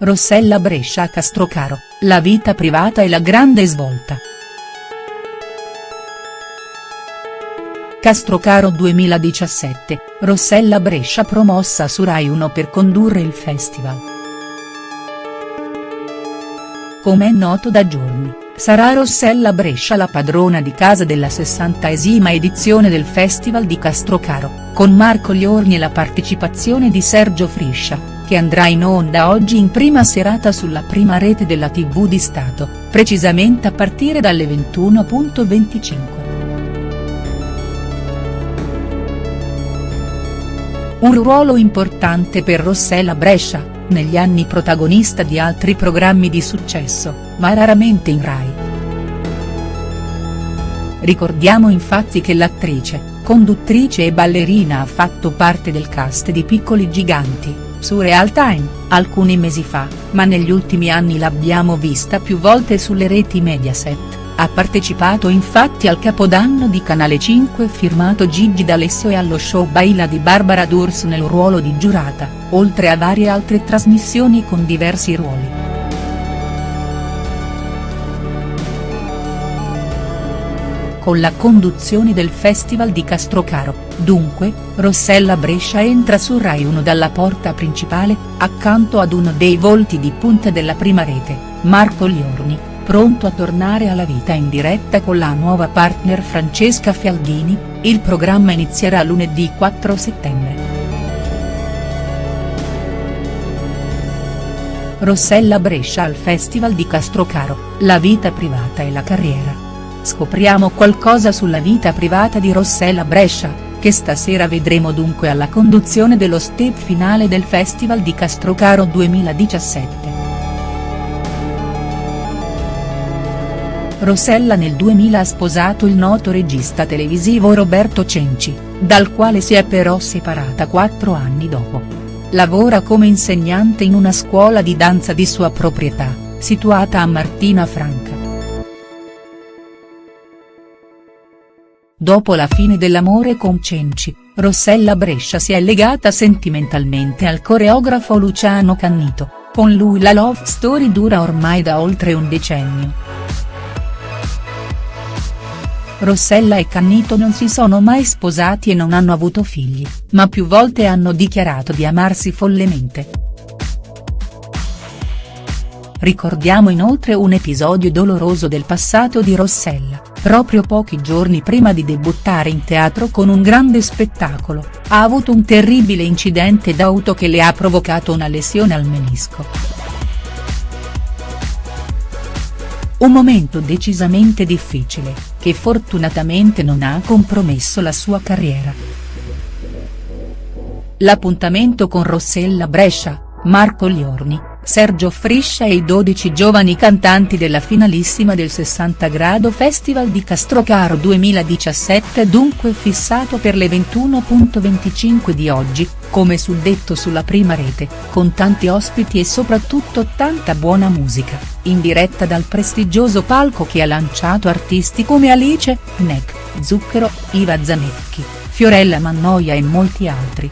Rossella Brescia a Castrocaro, la vita privata e la grande svolta. Castrocaro 2017, Rossella Brescia promossa su Rai 1 per condurre il festival. Come è noto da giorni, sarà Rossella Brescia la padrona di casa della 60esima edizione del Festival di Castrocaro, con Marco Liorni e la partecipazione di Sergio Friscia, che andrà in onda oggi in prima serata sulla prima rete della tv di Stato, precisamente a partire dalle 21.25. Un ruolo importante per Rossella Brescia, negli anni protagonista di altri programmi di successo, ma raramente in Rai. Ricordiamo infatti che l'attrice, conduttrice e ballerina ha fatto parte del cast di Piccoli Giganti, su Real Time, alcuni mesi fa, ma negli ultimi anni l'abbiamo vista più volte sulle reti Mediaset, ha partecipato infatti al capodanno di Canale 5 firmato Gigi D'Alessio e allo show Baila di Barbara D'Urso nel ruolo di giurata, oltre a varie altre trasmissioni con diversi ruoli. Con la conduzione del Festival di Castrocaro, dunque, Rossella Brescia entra su Rai 1 dalla porta principale, accanto ad uno dei volti di punta della prima rete, Marco Liorni, pronto a tornare alla vita in diretta con la nuova partner Francesca Fialdini, il programma inizierà lunedì 4 settembre. Rossella Brescia al Festival di Castrocaro, la vita privata e la carriera. Scopriamo qualcosa sulla vita privata di Rossella Brescia, che stasera vedremo dunque alla conduzione dello step finale del Festival di Castrocaro 2017. Rossella nel 2000 ha sposato il noto regista televisivo Roberto Cenci, dal quale si è però separata quattro anni dopo. Lavora come insegnante in una scuola di danza di sua proprietà, situata a Martina Franca. Dopo la fine dell'amore con Cenci, Rossella Brescia si è legata sentimentalmente al coreografo Luciano Cannito, con lui la love story dura ormai da oltre un decennio. Rossella e Cannito non si sono mai sposati e non hanno avuto figli, ma più volte hanno dichiarato di amarsi follemente. Ricordiamo inoltre un episodio doloroso del passato di Rossella proprio pochi giorni prima di debuttare in teatro con un grande spettacolo, ha avuto un terribile incidente d'auto che le ha provocato una lesione al menisco. Un momento decisamente difficile, che fortunatamente non ha compromesso la sua carriera. L'appuntamento con Rossella Brescia, Marco Liorni, Sergio Friscia e i 12 giovani cantanti della finalissima del 60 Grado Festival di Castrocaro 2017 dunque fissato per le 21.25 di oggi, come suddetto sulla prima rete, con tanti ospiti e soprattutto tanta buona musica, in diretta dal prestigioso palco che ha lanciato artisti come Alice, Nek, Zucchero, Iva Zanecchi, Fiorella Mannoia e molti altri.